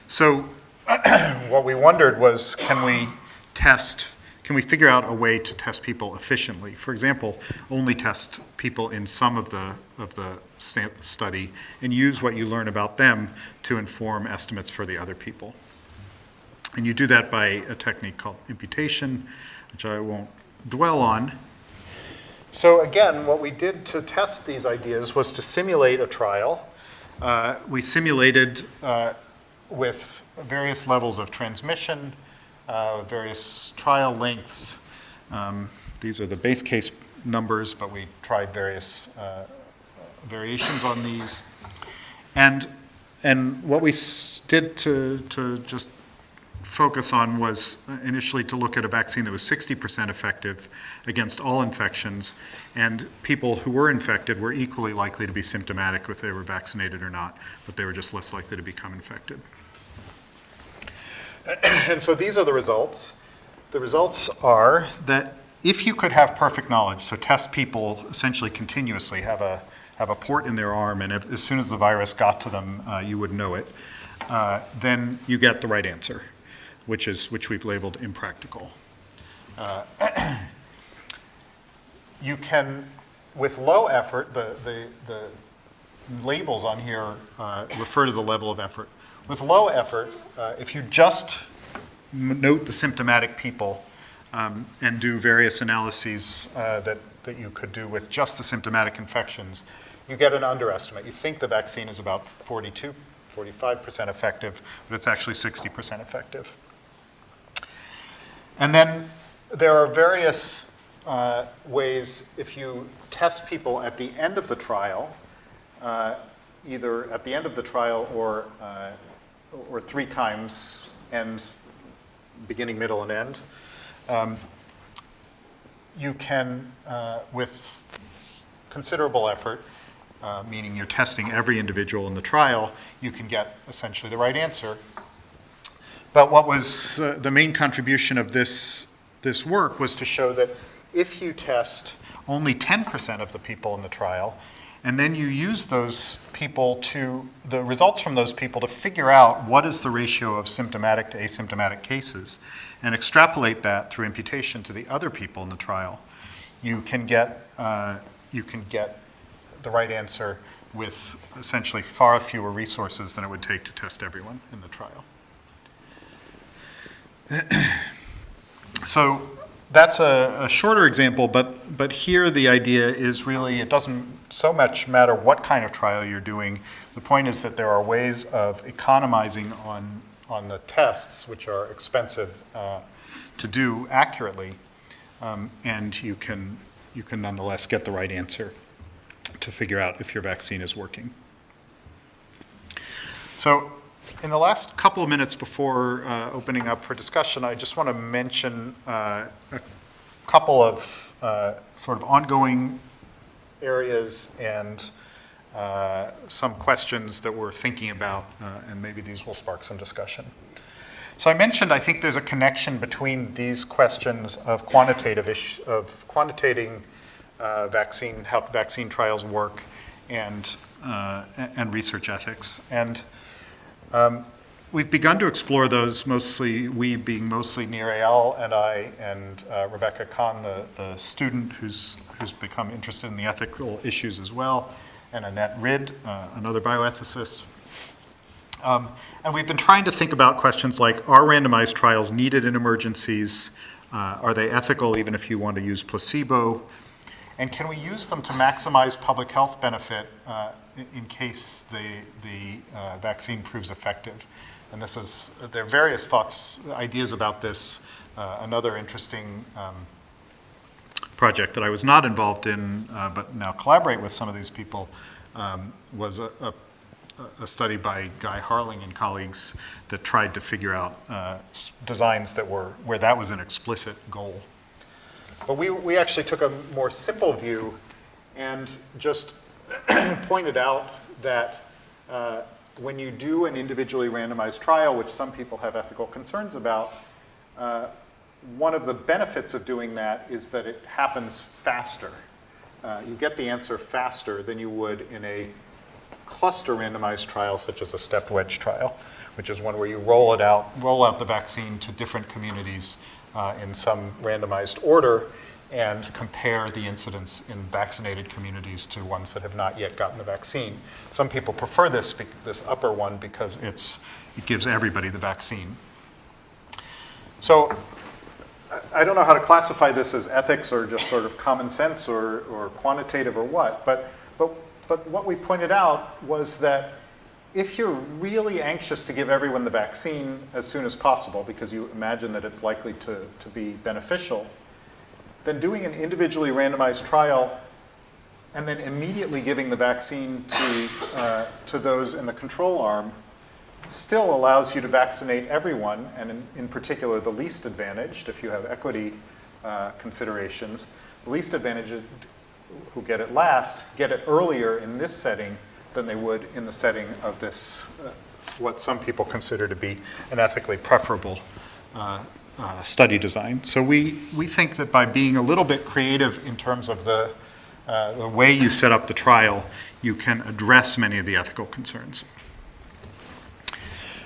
So what we wondered was, can we test, can we figure out a way to test people efficiently? For example, only test people in some of the, of the study and use what you learn about them to inform estimates for the other people. And you do that by a technique called imputation, which I won't dwell on. So again, what we did to test these ideas was to simulate a trial. Uh, we simulated uh, with various levels of transmission, uh, various trial lengths. Um, these are the base case numbers, but we tried various uh, variations on these. And, and what we did to, to just focus on was initially to look at a vaccine that was 60% effective against all infections, and people who were infected were equally likely to be symptomatic if they were vaccinated or not, but they were just less likely to become infected. And so these are the results. The results are that if you could have perfect knowledge, so test people essentially continuously, have a, have a port in their arm, and if, as soon as the virus got to them, uh, you would know it, uh, then you get the right answer, which is, which we've labeled impractical. Uh, You can, with low effort, the, the, the labels on here uh, refer to the level of effort. With low effort, uh, if you just note the symptomatic people um, and do various analyses uh, that, that you could do with just the symptomatic infections, you get an underestimate. You think the vaccine is about 42, 45% effective, but it's actually 60% effective. And then there are various uh, ways, if you test people at the end of the trial, uh, either at the end of the trial or, uh, or three times, end, beginning, middle, and end, um, you can, uh, with considerable effort, uh, meaning you're testing every individual in the trial, you can get essentially the right answer. But what was uh, the main contribution of this, this work was to show that if you test only 10% of the people in the trial, and then you use those people to, the results from those people to figure out what is the ratio of symptomatic to asymptomatic cases, and extrapolate that through imputation to the other people in the trial, you can get, uh, you can get the right answer with essentially far fewer resources than it would take to test everyone in the trial. so that's a, a, shorter example, but, but here the idea is really it doesn't so much matter what kind of trial you're doing. The point is that there are ways of economizing on, on the tests, which are expensive uh, to do accurately, um, and you can, you can nonetheless get the right answer to figure out if your vaccine is working. So in the last couple of minutes before uh, opening up for discussion, I just want to mention uh, a couple of uh, sort of ongoing areas and uh, some questions that we're thinking about, uh, and maybe these will spark some discussion. So I mentioned, I think there's a connection between these questions of quantitative ish, of quantitating uh, vaccine, how vaccine trials work, and uh, and research ethics. And um, we've begun to explore those. Mostly, we being mostly Eyal and I, and uh, Rebecca Kahn, the the student who's who's become interested in the ethical issues as well, and Annette Rid, uh, another bioethicist. Um, and we've been trying to think about questions like, are randomized trials needed in emergencies? Uh, are they ethical even if you want to use placebo? And can we use them to maximize public health benefit uh, in, in case the, the uh, vaccine proves effective? And this is, there are various thoughts, ideas about this. Uh, another interesting um, project that I was not involved in, uh, but now collaborate with some of these people, um, was a, a a study by Guy Harling and colleagues that tried to figure out uh, designs that were, where that was an explicit goal. But we, we actually took a more simple view and just pointed out that uh, when you do an individually randomized trial, which some people have ethical concerns about, uh, one of the benefits of doing that is that it happens faster. Uh, You get the answer faster than you would in a cluster randomized trial, such as a stepped wedge trial, which is one where you roll it out, roll out the vaccine to different communities uh, in some randomized order and compare the incidence in vaccinated communities to ones that have not yet gotten the vaccine. Some people prefer this, this upper one because it's, it gives everybody the vaccine. So I- don't know how to classify this as ethics or just sort of common sense or, or quantitative or what, but, but, but what we pointed out was that if you're really anxious to give everyone the vaccine as soon as possible because you imagine that it's likely to, to be beneficial, then doing an individually randomized trial and then immediately giving the vaccine to, uh, to those in the control arm still allows you to vaccinate everyone, and in, in particular the least advantaged, if you have equity uh, considerations. The least advantaged who get it last get it earlier in this setting than they would in the setting of this, uh, what some people consider to be an ethically preferable uh, uh, study design. So we, we think that by being a little bit creative in terms of the, uh, the way you set up the trial, you can address many of the ethical concerns.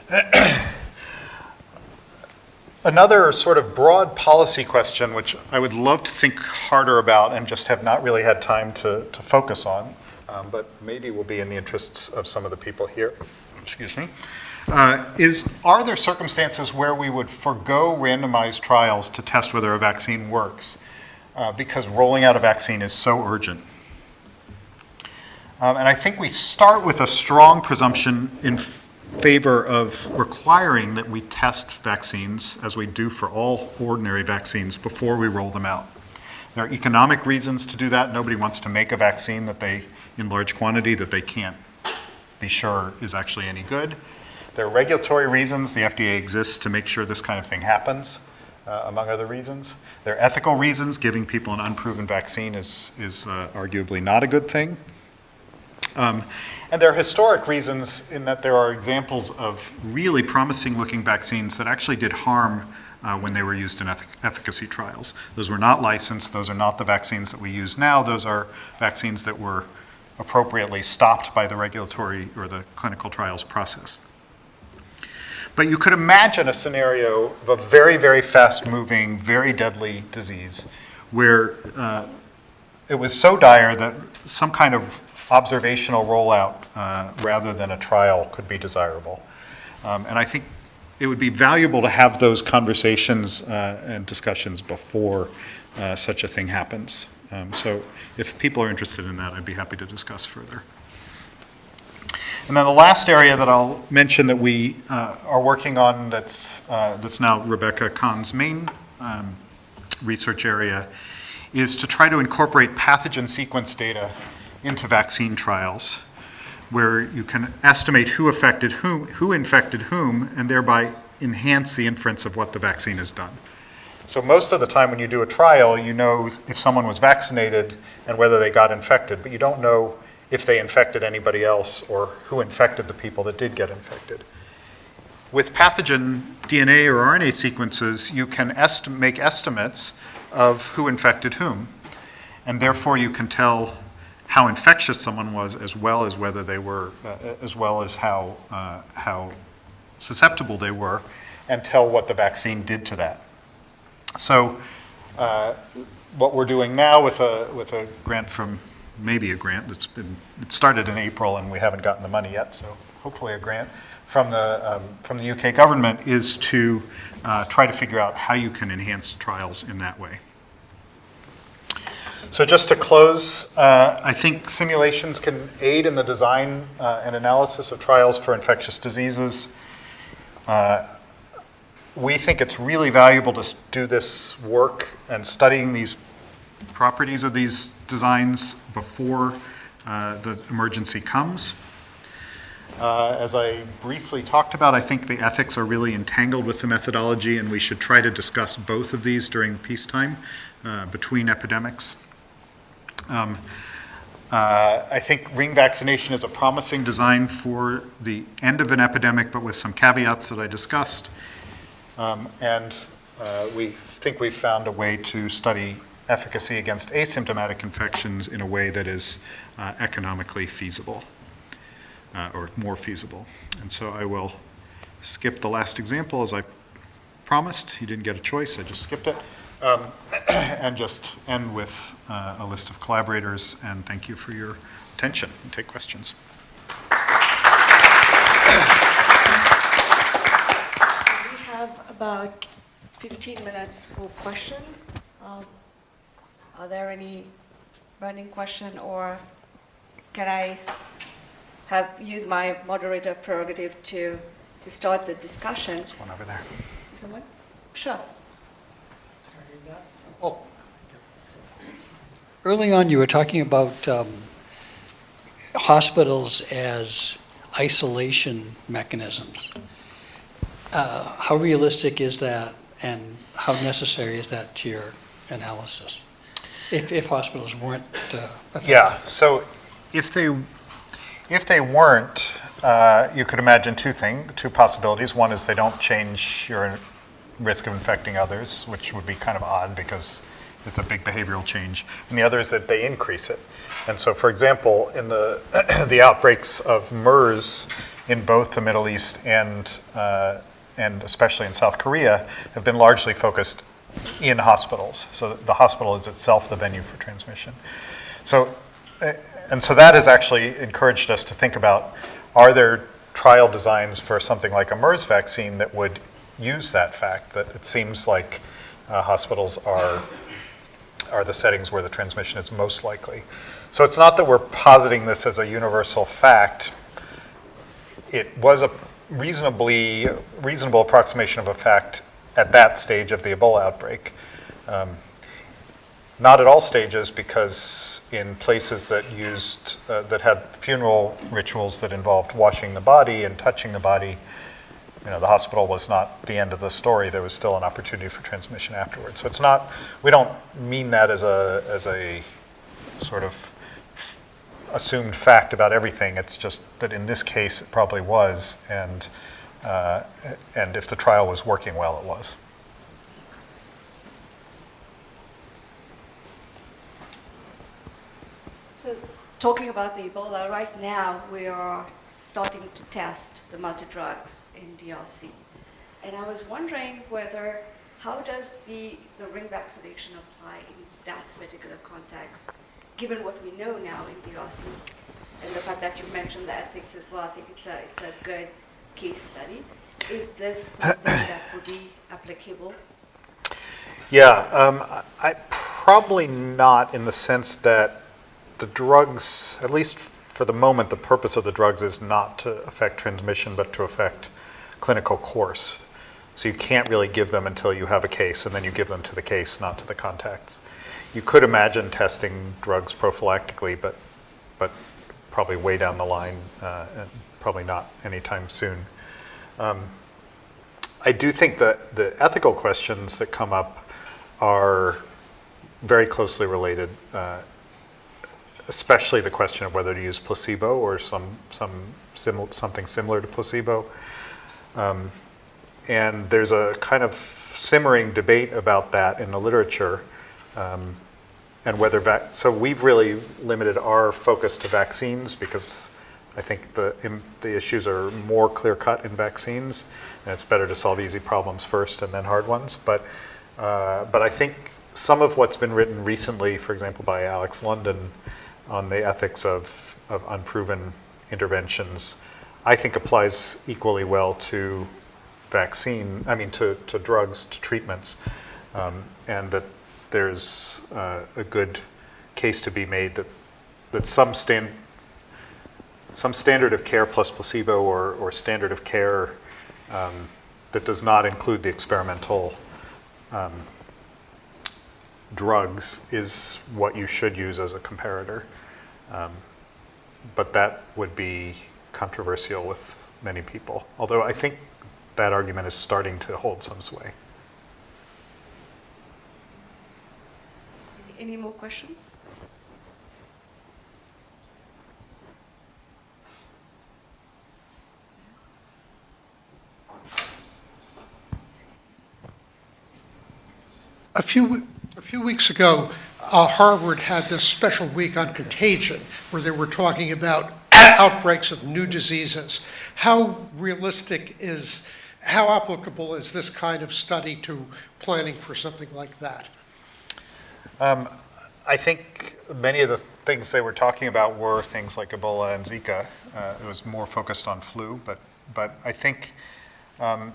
Another sort of broad policy question, which I would love to think harder about and just have not really had time to, to focus on, um, but maybe will be in the interests of some of the people here, excuse me, uh, is are there circumstances where we would forego randomized trials to test whether a vaccine works uh, because rolling out a vaccine is so urgent? Um, and I think we start with a strong presumption in favor of requiring that we test vaccines, as we do for all ordinary vaccines, before we roll them out. There are economic reasons to do that. Nobody wants to make a vaccine that they, in large quantity, that they can't be sure is actually any good. There are regulatory reasons. The FDA exists to make sure this kind of thing happens, uh, among other reasons. There are ethical reasons. Giving people an unproven vaccine is, is uh, arguably not a good thing. Um, and there are historic reasons in that there are examples of really promising looking vaccines that actually did harm uh, when they were used in efficacy trials. Those were not licensed, those are not the vaccines that we use now, those are vaccines that were appropriately stopped by the regulatory or the clinical trials process. But you could imagine a scenario of a very, very fast moving, very deadly disease where uh, it was so dire that some kind of observational rollout uh, rather than a trial could be desirable. Um, And I think it would be valuable to have those conversations uh, and discussions before uh, such a thing happens. Um, So if people are interested in that, I'd be happy to discuss further. And then the last area that I'll mention that we uh, are working on that's, uh, that's now Rebecca Kahn's main um, research area is to try to incorporate pathogen sequence data into vaccine trials. where you can estimate who affected whom, who infected whom, and thereby enhance the inference of what the vaccine has done. So most of the time when you do a trial, you know if someone was vaccinated and whether they got infected, but you don't know if they infected anybody else or who infected the people that did get infected. With pathogen DNA or RNA sequences, you can est- make estimates of who infected whom, and therefore you can tell how infectious someone was as well as whether they were, uh, as well as how, uh, how susceptible they were, and tell what the vaccine did to that. So uh, what we're doing now with a, with a grant from, maybe a grant, it's been, it started in April and we haven't gotten the money yet, so hopefully a grant from the, um, from the UK government is to uh, try to figure out how you can enhance trials in that way. So just to close, uh, I think simulations can aid in the design uh, and analysis of trials for infectious diseases. Uh, we think it's really valuable to do this work and studying these properties of these designs before uh, the emergency comes. Uh, As I briefly talked about, I think the ethics are really entangled with the methodology, and we should try to discuss both of these during peacetime uh, between epidemics. Um, uh, I think ring vaccination is a promising design for the end of an epidemic, but with some caveats that I discussed. Um, And uh, we think we've found a way to study efficacy against asymptomatic infections in a way that is uh, economically feasible, uh, or more feasible. And so I will skip the last example as I promised. You didn't get a choice, I just skipped it. Um, And just end with uh, a list of collaborators, and thank you for your attention, and take questions. We have about 15 minutes for question. Um, Are there any burning question, or can I have, use my moderator prerogative to, to start the discussion? There's one over there one? Sure. Oh, Early on, you were talking about um, hospitals as isolation mechanisms. Uh, How realistic is that, and how necessary is that to your analysis? If, if hospitals weren't uh, affected? Yeah, so if they, if they weren't, uh, you could imagine two things, two possibilities. One is they don't change your risk of infecting others, which would be kind of odd because it's a big behavioral change. And the other is that they increase it. And so, for example, in the, the outbreaks of MERS in both the Middle East and, uh, and especially in South Korea have been largely focused in hospitals. So the hospital is itself the venue for transmission. So, uh, and so that has actually encouraged us to think about, are there trial designs for something like a MERS vaccine that would use that fact, that it seems like uh, hospitals are, are the settings where the transmission is most likely. So it's not that we're positing this as a universal fact. It was a reasonably, reasonable approximation of a fact at that stage of the Ebola outbreak. Um, not at all stages, because in places that used, uh, that had funeral rituals that involved washing the body and touching the body, you know, the hospital was not the end of the story. There was still an opportunity for transmission afterwards. So it's not, we don't mean that as a, as a sort of assumed fact about everything. It's just that in this case, it probably was, and, uh, and if the trial was working well, it was. So, talking about the Ebola, right now, we are starting to test the multi-drugs in DRC. And I was wondering whether, how does the, the ring vaccination apply in that particular context, given what we know now in DRC? And the fact that you mentioned the ethics as well, I think it's a, it's a good case study. Is this something that would be applicable? Yeah, um, I- I, probably not in the sense that the drugs, at least for the moment, the purpose of the drugs is not to affect transmission, but to affect clinical course. So you can't really give them until you have a case, and then you give them to the case, not to the contacts. You could imagine testing drugs prophylactically, but, but probably way down the line, uh, probably not anytime soon. Um, I do think that the ethical questions that come up are very closely related, uh, especially the question of whether to use placebo or some, some something similar to placebo. Um, and there's a kind of simmering debate about that in the literature. Um, and whether so we've really limited our focus to vaccines because I think the the issues are more clear cut in vaccines, and it's better to solve easy problems first and then hard ones. But uh, but I think some of what's been written recently, for example, by Alex London, on the ethics of of unproven interventions, I think applies equally well to vaccine. I mean, to to drugs, to treatments, um, and that there's uh, a good case to be made that, that some stand, some standard of care plus placebo or, or standard of care um, that does not include the experimental um, drugs is what you should use as a comparator. Um, but that would be controversial with many people, although I think that argument is starting to hold some sway. Any more questions? A few, a few weeks ago, uh, Harvard had this special week on contagion, where they were talking about outbreaks of new diseases. How realistic is, how applicable is this kind of study to planning for something like that? Um, I think many of the things they were talking about were things like Ebola and Zika. Uh, it was more focused on flu, but but I think um,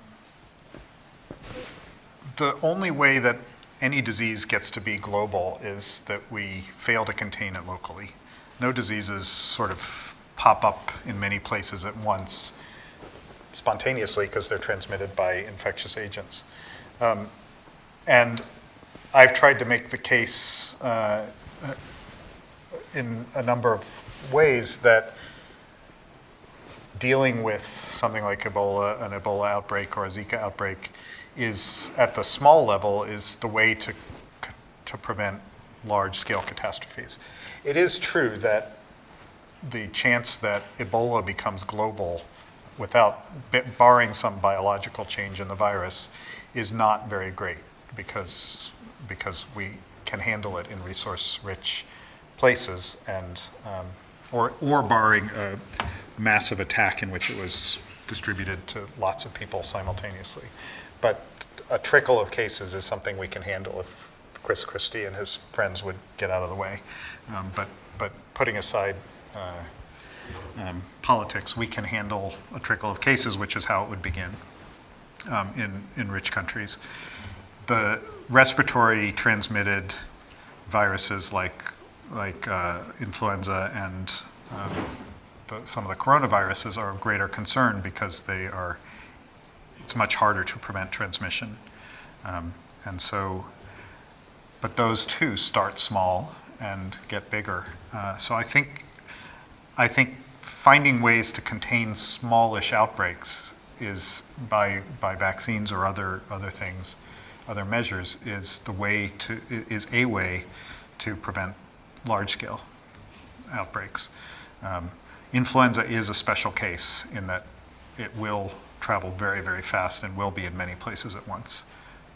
the only way that any disease gets to be global is that we fail to contain it locally. No diseases sort of pop up in many places at once spontaneously because they're transmitted by infectious agents. Um, and I've tried to make the case uh, in a number of ways that dealing with something like Ebola, an Ebola outbreak or a Zika outbreak, is at the small level is the way to to prevent large-scale catastrophes. It is true that the chance that Ebola becomes global without barring some biological change in the virus is not very great because because we can handle it in resource-rich places and um, or or barring a massive attack in which it was distributed to lots of people simultaneously. But a trickle of cases is something we can handle if Chris Christie and his friends would get out of the way. Um, but but putting aside uh, um, politics, we can handle a trickle of cases, which is how it would begin um, in in rich countries. The respiratory transmitted viruses like like uh, influenza and um, the, some of the coronaviruses are of greater concern because they are it's much harder to prevent transmission um, and so but those too start small and get bigger uh, so I think I think finding ways to contain smallish outbreaks is by by vaccines or other other things other measures is the way to, is a way to prevent large-scale outbreaks. Um, influenza is a special case in that it will travel very, very fast and will be in many places at once.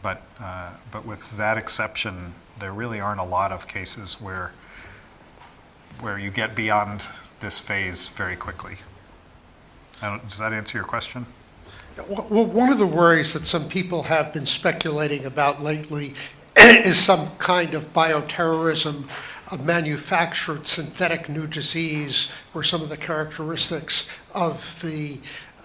But, uh, but with that exception, there really aren't a lot of cases where, where you get beyond this phase very quickly. Does that answer your question? Well, one of the worries that some people have been speculating about lately is some kind of bioterrorism, a manufactured synthetic new disease where some of the characteristics of the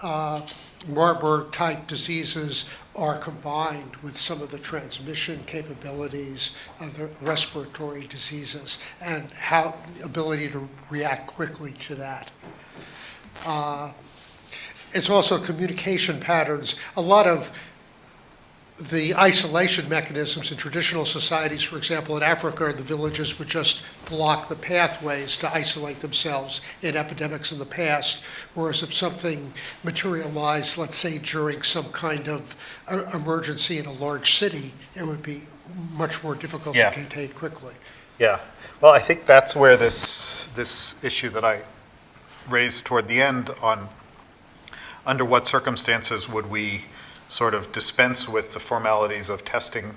uh, Marburg-type diseases are combined with some of the transmission capabilities of the respiratory diseases and how the ability to react quickly to that. Uh, it's also communication patterns. A lot of the isolation mechanisms in traditional societies, for example, in Africa, the villages would just block the pathways to isolate themselves in epidemics in the past, whereas if something materialized, let's say during some kind of uh, emergency in a large city, it would be much more difficult to contain quickly. Yeah, well, I think that's where this, this issue that I raised toward the end on, under what circumstances would we sort of dispense with the formalities of testing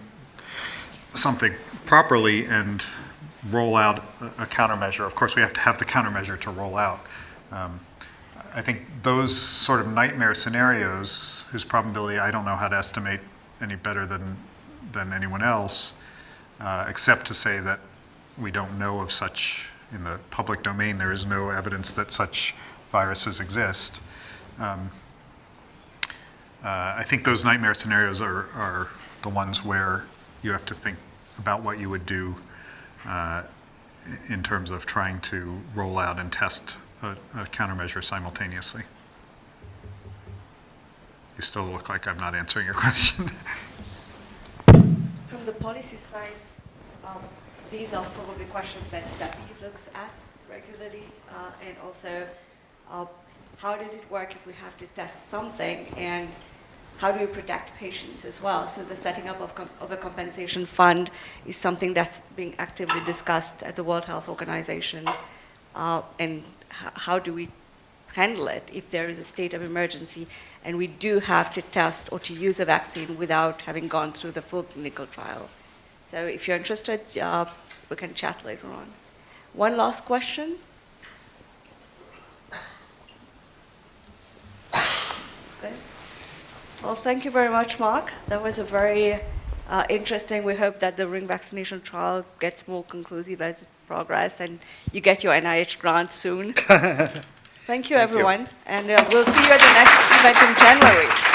something properly and roll out a countermeasure? Of course, we have to have the countermeasure to roll out. Um, I think those sort of nightmare scenarios, whose probability I don't know how to estimate any better than, than anyone else, uh, except to say that we don't know of such, in the public domain, there is no evidence that such viruses exist. Um, uh, I think those nightmare scenarios are, are the ones where you have to think about what you would do uh, in terms of trying to roll out and test a a countermeasure simultaneously. You still look like I'm not answering your question. From the policy side, um, these are probably questions that CEPI looks at regularly, uh, and also, uh, how does it work if we have to test something, and how do we protect patients as well? So the setting up of, of a compensation fund is something that's being actively discussed at the World Health Organization, uh, and how do we handle it if there is a state of emergency and we do have to test or to use a vaccine without having gone through the full clinical trial. So if you're interested, uh, we can chat later on. One last question? Okay. Well, thank you very much, Marc. That was a very uh, interesting. We hope that the ring vaccination trial gets more conclusive as it progress and you get your NIH grant soon. Thank you, you. everyone, and uh, we'll see you at the next event in January.